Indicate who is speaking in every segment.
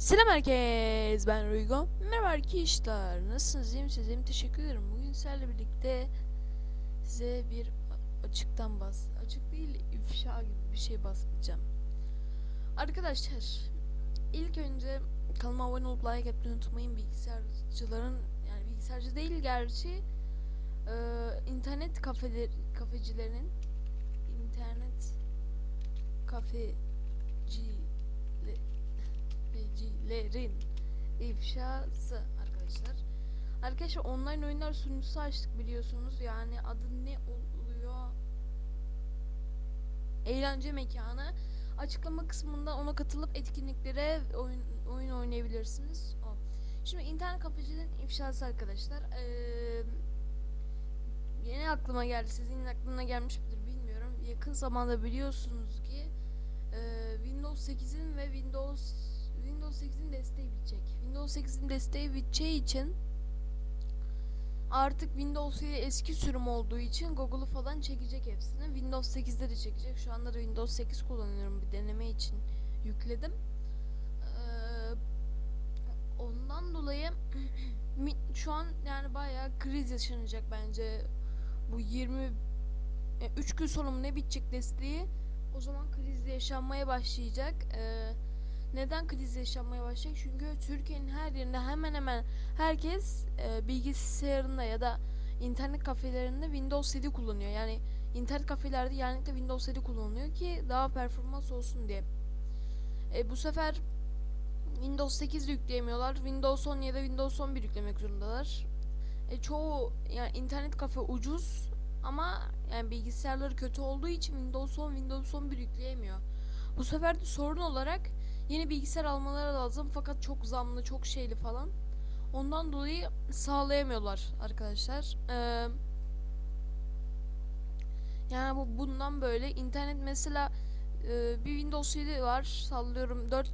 Speaker 1: Selam herkes ben Ruygo. Merhaba arkadaşlar. Nasılsınız? İyi misiniz? İyiyim. Teşekkür ederim. Bugün sizlerle birlikte size bir açıktan bas. Açık değil ifşa gibi bir şey bahsedeceğim. Arkadaşlar ilk önce kanalıma abone olup like atmayı unutmayın. Bilgisayarcıların yani bilgisayarcı değil gerçi eee, internet kafeler, kafecilerin internet kafeci tefecilerin ifşası arkadaşlar. Arkadaşlar online oyunlar sunucusu açtık biliyorsunuz. Yani adı ne oluyor? Eğlence mekanı. Açıklama kısmında ona katılıp etkinliklere oyun, oyun oynayabilirsiniz. O. Şimdi internet kafecilerin ifşası arkadaşlar. Ee, yeni aklıma geldi. Sizin aklına gelmiş midir bilmiyorum. Yakın zamanda biliyorsunuz ki e, Windows 8'in ve Windows Windows 8'in desteği bitecek. Windows 8'in desteği biteceği için artık Windows 7 eski sürüm olduğu için Google'u falan çekecek hepsini. Windows 8'de de çekecek. Şu anda da Windows 8 kullanıyorum bir deneme için yükledim. Ee, ondan dolayı şu an yani bayağı kriz yaşanacak bence. Bu 20 3 gün sonra mı ne bitecek desteği? O zaman kriz yaşanmaya başlayacak. Ee, neden kriz yaşanmaya başlayacak? Çünkü Türkiye'nin her yerinde hemen hemen herkes e, bilgisayarında ya da internet kafelerinde Windows 7 kullanıyor. Yani internet kafelerde genellikle Windows 7 kullanılıyor ki daha performans olsun diye. E, bu sefer Windows 8 de yükleyemiyorlar. Windows 10 ya da Windows 11 yüklemek zorundalar. E, çoğu yani internet kafe ucuz ama yani bilgisayarları kötü olduğu için Windows 10, Windows 11 yükleyemiyor. Bu sefer de sorun olarak yeni bilgisayar almaları lazım fakat çok zamlı, çok şeyli falan. Ondan dolayı sağlayamıyorlar arkadaşlar. Ee, yani bu bundan böyle internet mesela e, bir Windows 7 var sallıyorum 4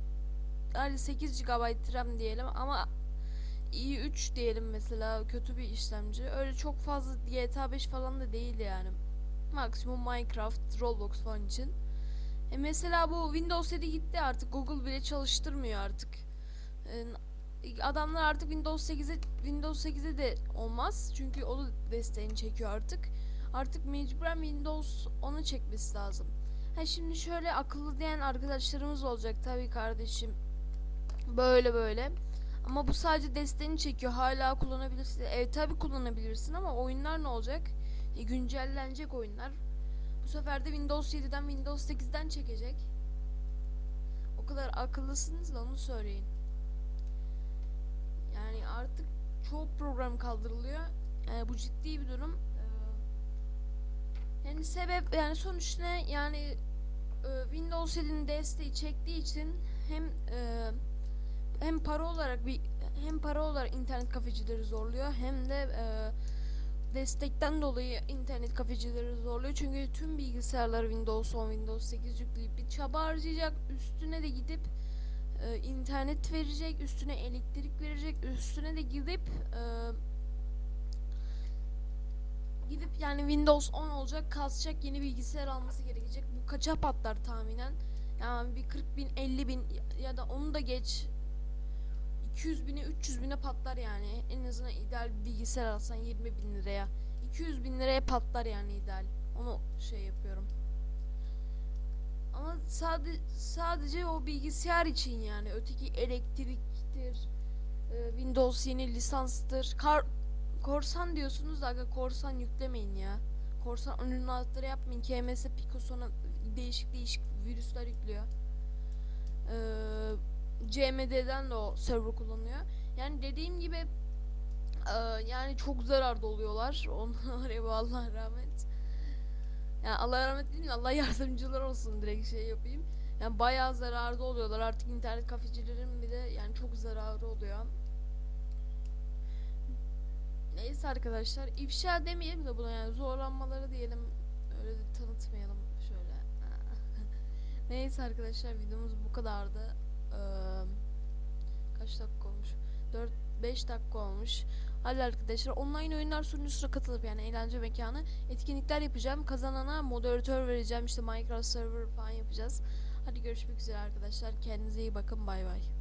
Speaker 1: hadi 8 GB RAM diyelim ama i3 diyelim mesela kötü bir işlemci. Öyle çok fazla GTA 5 falan da değil yani. Maksimum Minecraft, Roblox falan için. E mesela bu Windows 7 gitti artık. Google bile çalıştırmıyor artık. E, adamlar artık Windows 8'e Windows 8'e de olmaz. Çünkü o da desteğini çekiyor artık. Artık mecburen Windows 10'u çekmesi lazım. Ha şimdi şöyle akıllı diyen arkadaşlarımız olacak tabii kardeşim. Böyle böyle. Ama bu sadece desteğini çekiyor. Hala kullanabilirsin. Evet tabi kullanabilirsin ama oyunlar ne olacak? E, güncellenecek oyunlar. Bu sefer de Windows 7'den Windows 8'den çekecek. O kadar akıllısınız da onu söyleyin. Yani artık çoğu program kaldırılıyor. Yani bu ciddi bir durum. Ee, yani sebep yani sonuç ne? Yani e, Windows 7'nin desteği çektiği için hem e, hem para olarak bir hem para olarak internet kafecileri zorluyor hem de e, destekten dolayı internet kafecileri zorluyor. Çünkü tüm bilgisayarlar Windows 10, Windows 8 yükleyip bir çaba harcayacak. Üstüne de gidip e, internet verecek, üstüne elektrik verecek, üstüne de gidip e, gidip yani Windows 10 olacak, kasacak, yeni bilgisayar alması gerekecek. Bu kaça patlar tahminen? Yani bir 40 bin, 50 bin ya da onu da geç 200 bine 300 bine patlar yani. En azından ideal bir bilgisayar alsan 20 bin liraya. 200 bin liraya patlar yani ideal. Onu şey yapıyorum. Ama sadece sadece o bilgisayar için yani. Öteki elektriktir e, Windows yeni lisanstır. Kar korsan diyorsunuz da aga korsan yüklemeyin ya. Korsan önünün altları yapmayın. KMS Pico sonra değişik değişik virüsler yüklüyor CMD'den de o server kullanıyor. Yani dediğim gibi e, yani çok zararda oluyorlar. Onlara Allah rahmet. Yani Allah rahmet değil mi? Allah yardımcılar olsun direkt şey yapayım. Yani bayağı zararda oluyorlar. Artık internet kafecilerin bir de yani çok zararı oluyor. Neyse arkadaşlar ifşa demeyelim de buna yani zorlanmaları diyelim. Öyle de tanıtmayalım şöyle. Neyse arkadaşlar videomuz bu kadardı. Kaç dakika olmuş? 4 5 dakika olmuş. Hadi arkadaşlar online oyunlar sunucusuna katılıp yani eğlence mekanı etkinlikler yapacağım. Kazanana moderatör vereceğim. işte Minecraft server falan yapacağız. Hadi görüşmek üzere arkadaşlar. Kendinize iyi bakın. Bay bay.